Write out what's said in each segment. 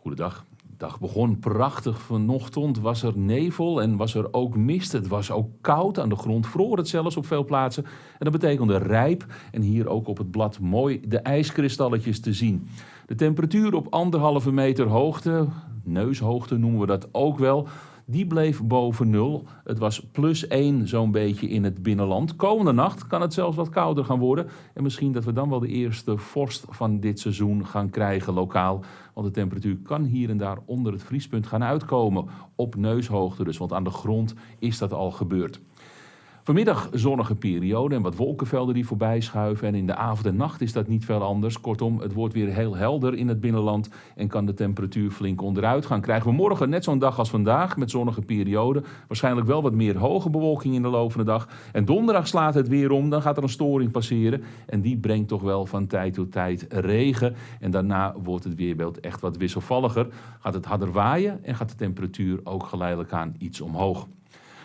Goedendag. De dag begon prachtig. Vanochtend was er nevel en was er ook mist. Het was ook koud aan de grond, vroor het zelfs op veel plaatsen. En dat betekende rijp en hier ook op het blad mooi de ijskristalletjes te zien. De temperatuur op anderhalve meter hoogte, neushoogte noemen we dat ook wel, die bleef boven nul. Het was plus 1 zo'n beetje in het binnenland. Komende nacht kan het zelfs wat kouder gaan worden. En misschien dat we dan wel de eerste vorst van dit seizoen gaan krijgen lokaal. Want de temperatuur kan hier en daar onder het vriespunt gaan uitkomen. Op neushoogte dus, want aan de grond is dat al gebeurd. Vanmiddag zonnige periode en wat wolkenvelden die voorbij schuiven. En in de avond en nacht is dat niet veel anders. Kortom, het wordt weer heel helder in het binnenland en kan de temperatuur flink onderuit gaan. Krijgen we morgen net zo'n dag als vandaag met zonnige periode. Waarschijnlijk wel wat meer hoge bewolking in de loop van de dag. En donderdag slaat het weer om, dan gaat er een storing passeren. En die brengt toch wel van tijd tot tijd regen. En daarna wordt het weerbeeld echt wat wisselvalliger. Gaat het harder waaien en gaat de temperatuur ook geleidelijk aan iets omhoog.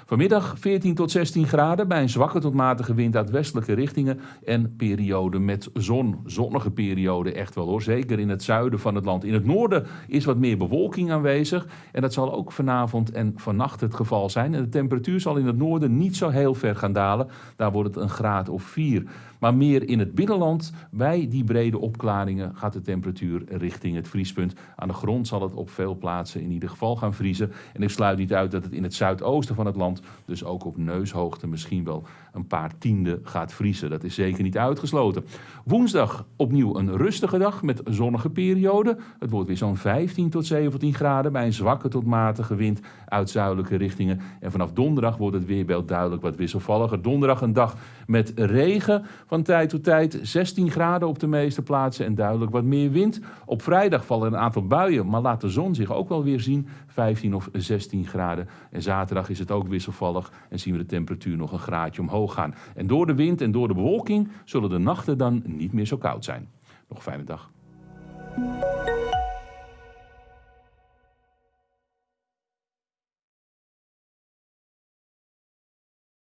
Vanmiddag 14 tot 16 graden bij een zwakke tot matige wind uit westelijke richtingen en periode met zon. Zonnige periode echt wel hoor, zeker in het zuiden van het land. In het noorden is wat meer bewolking aanwezig en dat zal ook vanavond en vannacht het geval zijn. En de temperatuur zal in het noorden niet zo heel ver gaan dalen, daar wordt het een graad of 4. Maar meer in het binnenland, bij die brede opklaringen, gaat de temperatuur richting het vriespunt. Aan de grond zal het op veel plaatsen in ieder geval gaan vriezen. En ik sluit niet uit dat het in het zuidoosten van het land, dus ook op neushoogte, misschien wel een paar tienden gaat vriezen. Dat is zeker niet uitgesloten. Woensdag opnieuw een rustige dag met zonnige periode. Het wordt weer zo'n 15 tot 17 graden bij een zwakke tot matige wind uit zuidelijke richtingen. En vanaf donderdag wordt het weerbeeld duidelijk wat wisselvalliger. Donderdag een dag met regen van tijd tot tijd. 16 graden op de meeste plaatsen en duidelijk wat meer wind. Op vrijdag vallen een aantal buien, maar laat de zon zich ook wel weer zien. 15 of 16 graden. En zaterdag is het ook en zien we de temperatuur nog een graadje omhoog gaan. En door de wind en door de bewolking zullen de nachten dan niet meer zo koud zijn. Nog een fijne dag.